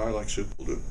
I like soup will do.